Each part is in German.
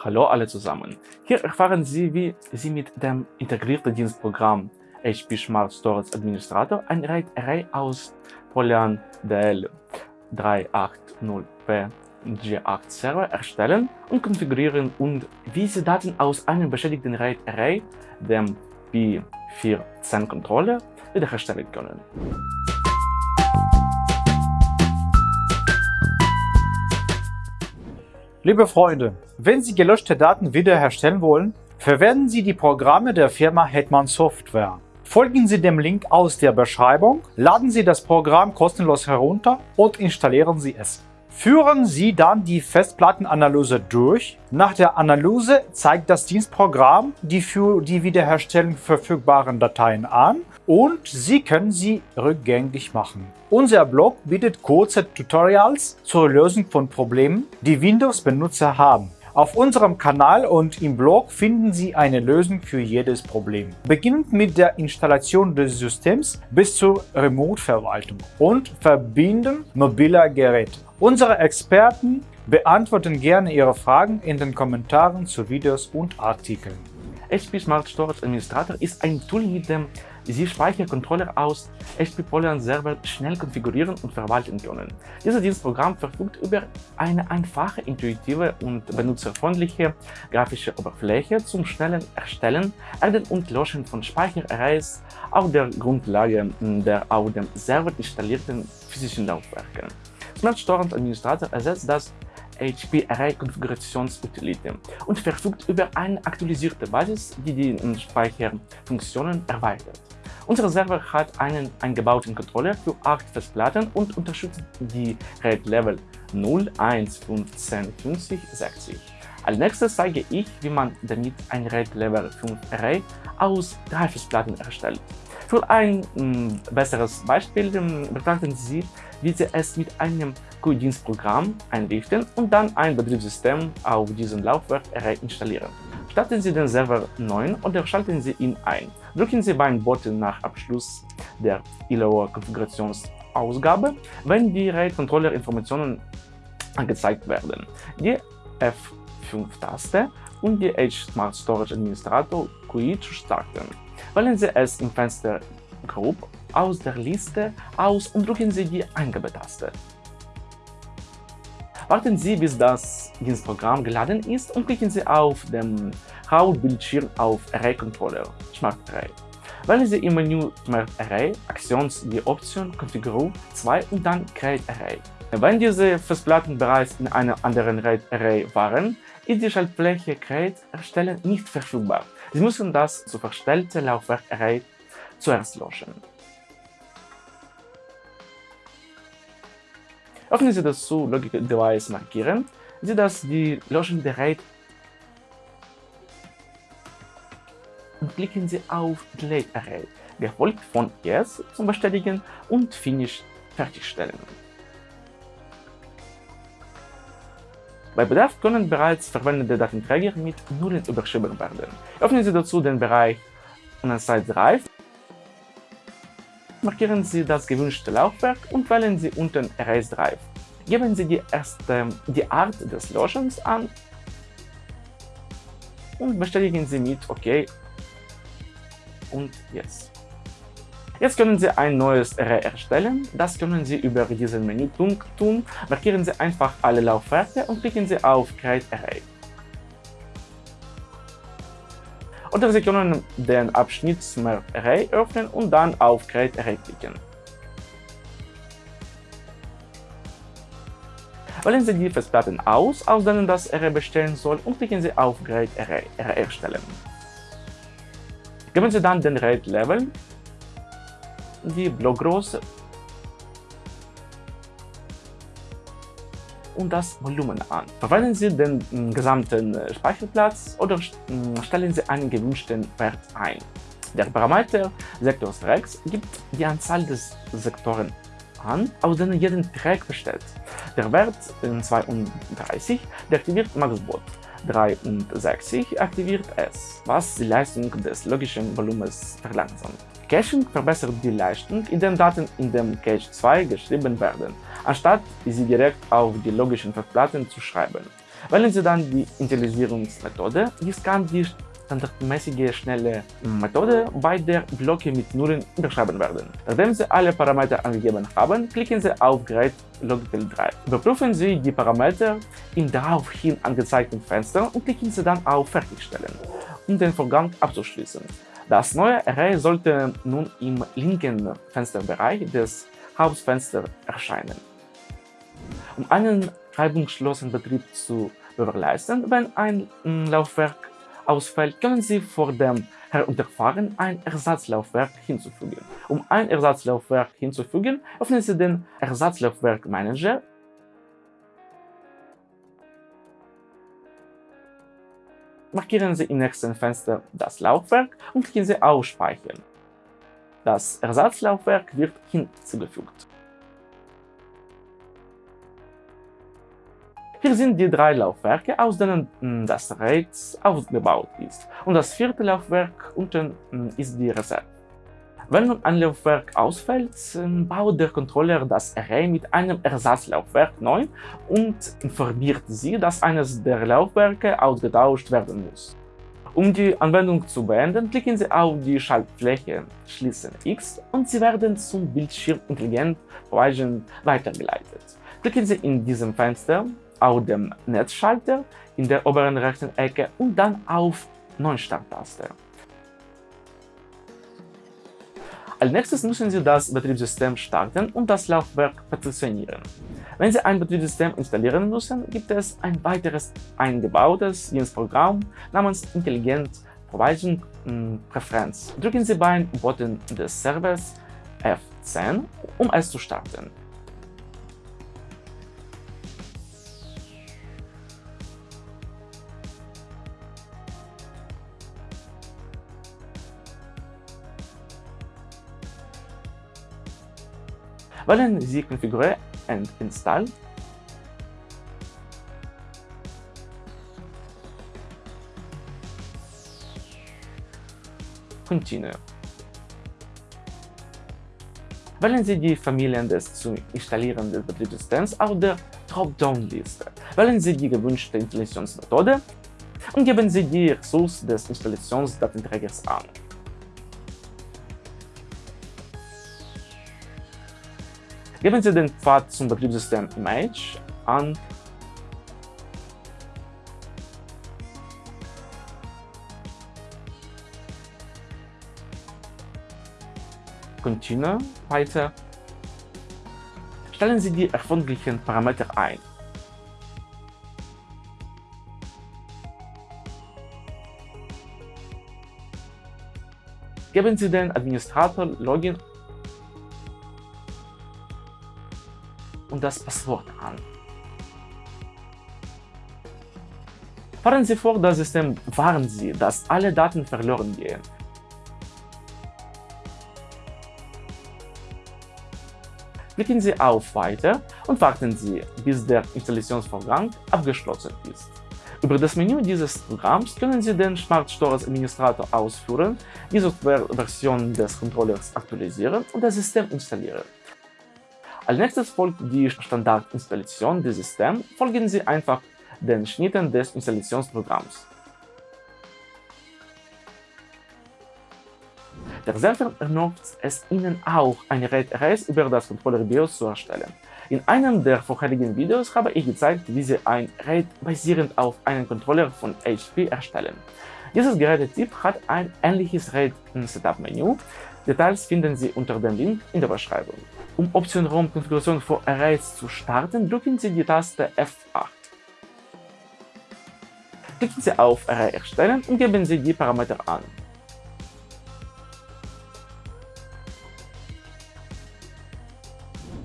Hallo alle zusammen. Hier erfahren Sie, wie Sie mit dem integrierten Dienstprogramm HP Smart Storage Administrator ein RAID Array aus Polyam DL 380p G8 Server erstellen und konfigurieren und wie Sie Daten aus einem beschädigten RAID Array, dem P410 Controller, wiederherstellen können. Liebe Freunde, wenn Sie gelöschte Daten wiederherstellen wollen, verwenden Sie die Programme der Firma Hetman Software. Folgen Sie dem Link aus der Beschreibung, laden Sie das Programm kostenlos herunter und installieren Sie es. Führen Sie dann die Festplattenanalyse durch. Nach der Analyse zeigt das Dienstprogramm die für die Wiederherstellung verfügbaren Dateien an und Sie können sie rückgängig machen. Unser Blog bietet kurze Tutorials zur Lösung von Problemen, die Windows-Benutzer haben. Auf unserem Kanal und im Blog finden Sie eine Lösung für jedes Problem. Beginnend mit der Installation des Systems bis zur Remote-Verwaltung und Verbinden mobiler Geräte. Unsere Experten beantworten gerne Ihre Fragen in den Kommentaren zu Videos und Artikeln. HP Smart Storage Administrator ist ein Tool, mit dem Sie Speichercontroller aus HP Polyam Server schnell konfigurieren und verwalten können. Dieses Dienstprogramm verfügt über eine einfache, intuitive und benutzerfreundliche grafische Oberfläche zum schnellen Erstellen, Erden und Löschen von Speicherarrays auf der Grundlage der auf dem Server installierten physischen Laufwerke. Smart Storage Administrator ersetzt das HP Array Konfigurationsutility und verfügt über eine aktualisierte Basis, die die Speicherfunktionen erweitert. Unser Server hat einen eingebauten Controller für 8 Festplatten und unterstützt die RAID-Level 0, 1, 15, 50, 60. Als nächstes zeige ich, wie man damit ein RAID Level 5 Array aus drei Festplatten erstellt. Für ein mh, besseres Beispiel betrachten Sie, wie Sie es mit einem QI-Dienstprogramm einrichten und dann ein Betriebssystem auf diesem Laufwerk installieren. Starten Sie den Server neu oder schalten Sie ihn ein. Drücken Sie beim Button nach Abschluss der ILO-Konfigurationsausgabe, wenn die RAID-Controller-Informationen angezeigt werden. Die F5-Taste und die Edge Smart Storage Administrator QI zu starten. Wählen Sie es im Fenster Group aus der Liste aus und drücken Sie die Eingabetaste. Warten Sie, bis das Dienstprogramm geladen ist und klicken Sie auf dem Hauptbildschirm auf Array Controller Smart Array. Wählen Sie im Menü Smart Array Aktions die Option Configure 2 und dann Create Array. Wenn diese Festplatten bereits in einem anderen RAID Array waren, ist die Schaltfläche Create erstellen nicht verfügbar. Sie müssen das zu verstellte Laufwerk Array zuerst löschen. Öffnen Sie das zu Logic Device markieren, Sie das die Löschung der RAID und klicken Sie auf Delete Array, gefolgt von Yes zum Bestätigen und Finish fertigstellen. Bei Bedarf können bereits verwendete Datenträger mit Nullen überschrieben werden. Öffnen Sie dazu den Bereich Unassigned Drive, markieren Sie das gewünschte Laufwerk und wählen Sie unten Erase Drive. Geben Sie die, erste, die Art des Löschens an und bestätigen Sie mit OK und Yes. Jetzt können Sie ein neues Array erstellen. Das können Sie über diesen Menüpunkt tun. Markieren Sie einfach alle Laufwerke und klicken Sie auf Create Array. Oder Sie können den Abschnitt Smart Array öffnen und dann auf Create Array klicken. Wählen Sie die Festplatten aus, aus denen das Array bestehen soll und klicken Sie auf Create Array, Array erstellen. Geben Sie dann den RAID-Level die Blockgröße und das Volumen an. Verwenden Sie den mm, gesamten äh, Speicherplatz oder mm, stellen Sie einen gewünschten Wert ein. Der Parameter Sektors Rex gibt die Anzahl des Sektoren an, aus denen jeden Track besteht. Der Wert 32 deaktiviert MaxBot, 63 aktiviert es, was die Leistung des logischen Volumens verlangsamt. Caching verbessert die Leistung, indem Daten in dem Cache 2 geschrieben werden, anstatt sie direkt auf die logischen Festplatten zu schreiben. Wählen Sie dann die Initialisierungsmethode. Dies kann die standardmäßige schnelle Methode, bei der Blöcke mit Nullen überschreiben werden. Nachdem Sie alle Parameter angegeben haben, klicken Sie auf Gerät Logbild 3. Überprüfen Sie die Parameter im daraufhin angezeigten Fenster und klicken Sie dann auf Fertigstellen, um den Vorgang abzuschließen. Das neue Array sollte nun im linken Fensterbereich des Hauptfensters erscheinen. Um einen reibungslosen Betrieb zu gewährleisten, wenn ein Laufwerk ausfällt, können Sie vor dem Herunterfahren ein Ersatzlaufwerk hinzufügen. Um ein Ersatzlaufwerk hinzufügen, öffnen Sie den Ersatzlaufwerk Manager Markieren Sie im nächsten Fenster das Laufwerk und klicken Sie auf Speichern. Das Ersatzlaufwerk wird hinzugefügt. Hier sind die drei Laufwerke, aus denen hm, das RAID aufgebaut ist. Und das vierte Laufwerk unten hm, ist die Reserve. Wenn nun ein Laufwerk ausfällt, hm, baut der Controller das Array mit einem Ersatzlaufwerk neu und informiert Sie, dass eines der Laufwerke ausgetauscht werden muss. Um die Anwendung zu beenden, klicken Sie auf die Schaltfläche Schließen X und Sie werden zum Bildschirm Intelligent Provision weitergeleitet. Klicken Sie in diesem Fenster auf dem Netzschalter in der oberen rechten Ecke und dann auf Neustart-Taste. Als nächstes müssen Sie das Betriebssystem starten und das Laufwerk partitionieren. Wenn Sie ein Betriebssystem installieren müssen, gibt es ein weiteres eingebautes Dienstprogramm namens Intelligent Provision hm, Preference. Drücken Sie beim Button des Servers F10, um es zu starten. Wählen Sie Configure and Install. Continue. Wählen Sie die Familien des zu installierenden Betriebssystems auf der Dropdown-Liste. Wählen Sie die gewünschte Installationsmethode und geben Sie die Ressource des Installationsdatenträgers an. Geben Sie den Pfad zum Betriebssystem Image an Continue weiter. Stellen Sie die erforderlichen Parameter ein. Geben Sie den Administrator Login und das Passwort an. Fahren Sie vor das System warnen Sie, dass alle Daten verloren gehen. Klicken Sie auf Weiter und warten Sie, bis der Installationsvorgang abgeschlossen ist. Über das Menü dieses Programms können Sie den Smart Stores Administrator ausführen, die Softwareversion des Controllers aktualisieren und das System installieren. Als nächstes folgt die Standardinstallation des Systems. Folgen Sie einfach den Schnitten des Installationsprogramms. Der Server erlaubt es Ihnen auch, eine RAID-Arrays über das Controller-BIOS zu erstellen. In einem der vorherigen Videos habe ich gezeigt, wie Sie ein RAID basierend auf einem Controller von HP erstellen. Dieses Gerätetyp hat ein ähnliches RAID-Setup-Menü. Details finden Sie unter dem Link in der Beschreibung. Um Option ROM Konfiguration für Arrays zu starten, drücken Sie die Taste F8. Klicken Sie auf Array erstellen und geben Sie die Parameter an.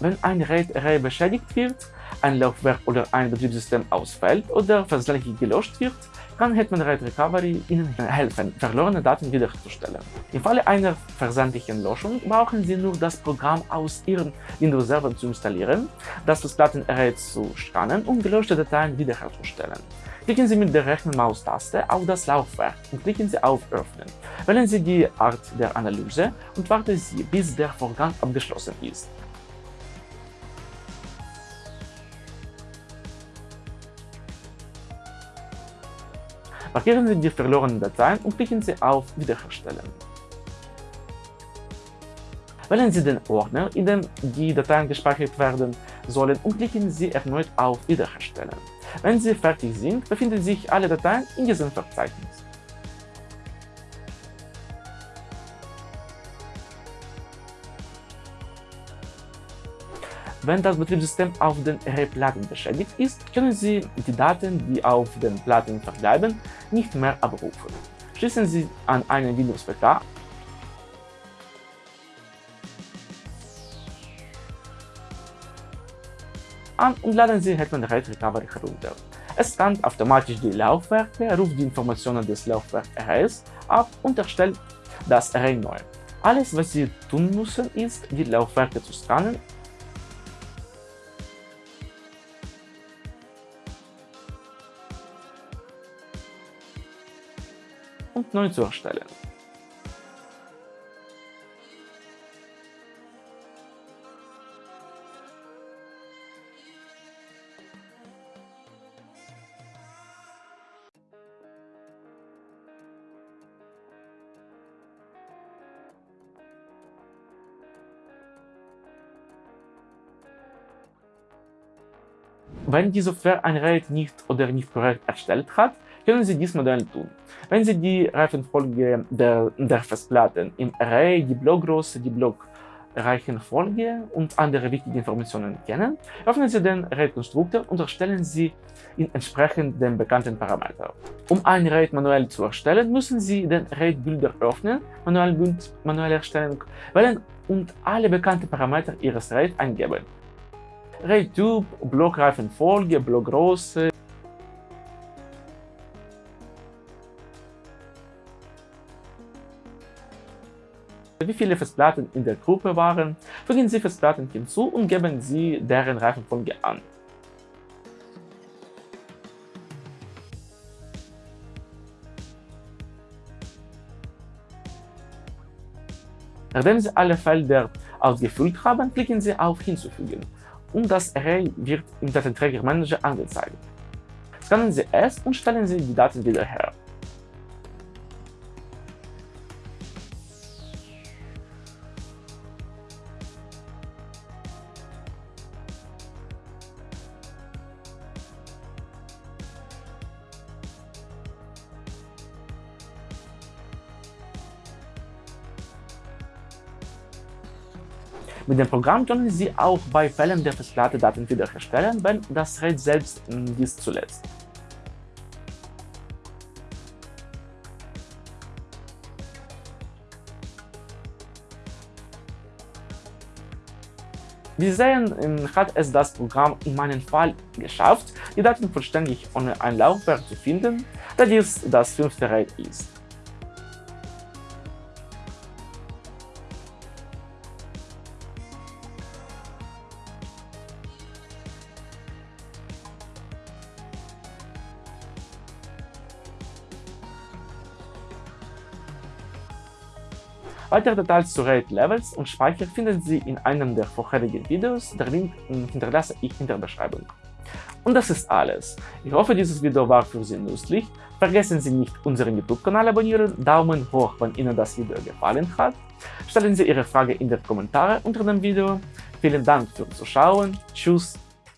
Wenn ein RAID-Array beschädigt wird, ein Laufwerk oder ein Betriebssystem ausfällt oder versehentlich gelöscht wird, kann Hetman Red Recovery Ihnen helfen, verlorene Daten wiederherzustellen. Im Falle einer versandlichen Löschung brauchen Sie nur das Programm aus Ihrem Windows-Server zu installieren, das Festplattenarray zu scannen und gelöschte Dateien wiederherzustellen. Klicken Sie mit der rechten Maustaste auf das Laufwerk und klicken Sie auf Öffnen. Wählen Sie die Art der Analyse und warten Sie, bis der Vorgang abgeschlossen ist. Markieren Sie die verlorenen Dateien und klicken Sie auf Wiederherstellen. Wählen Sie den Ordner, in dem die Dateien gespeichert werden sollen und klicken Sie erneut auf Wiederherstellen. Wenn Sie fertig sind, befinden sich alle Dateien in diesem Verzeichnis. Wenn das Betriebssystem auf den RE-Platten beschädigt ist, können Sie die Daten, die auf den Platten verbleiben, nicht mehr abrufen. Schließen Sie an einen Windows-PK an und laden Sie Hetman RAID Recovery herunter. Es scannt automatisch die Laufwerke, ruft die Informationen des Laufwerks RS ab und erstellt das Array neu. Alles, was Sie tun müssen, ist, die Laufwerke zu scannen und neu zu erstellen. Wenn die Software ein RAID nicht oder nicht korrekt erstellt hat, können Sie dies manuell tun. Wenn Sie die Reifenfolge der, der Festplatten im Array, die Blockgröße, die Blockreichenfolge und andere wichtige Informationen kennen, öffnen Sie den RAID-Konstruktor und erstellen Sie ihn entsprechend dem bekannten Parameter. Um ein RAID manuell zu erstellen, müssen Sie den RAID-Builder öffnen, manuelle Erstellung wählen und alle bekannten Parameter Ihres RAID eingeben. RAID-Typ, Blockreifenfolge, Blockgröße, wie viele Festplatten in der Gruppe waren, fügen Sie Festplatten hinzu und geben Sie deren Reifenfolge an. Nachdem Sie alle Felder ausgefüllt haben, klicken Sie auf Hinzufügen und das Array wird im Datenträgermanager angezeigt. Scannen Sie es und stellen Sie die Daten wieder her. Mit dem Programm können Sie auch bei Fällen der Festplatte Daten wiederherstellen, wenn das RAID selbst dies zulässt. Wie Sie sehen, hat es das Programm in meinem Fall geschafft, die Daten vollständig ohne ein Laufwerk zu finden, da dies das fünfte RAID ist. Weitere Details zu RAID Levels und Speicher finden Sie in einem der vorherigen Videos, der Link hinterlasse ich in der Beschreibung. Und das ist alles. Ich hoffe, dieses Video war für Sie nützlich. Vergessen Sie nicht, unseren YouTube-Kanal abonnieren, Daumen hoch, wenn Ihnen das Video gefallen hat. Stellen Sie Ihre Frage in den Kommentaren unter dem Video. Vielen Dank fürs Zuschauen. Tschüss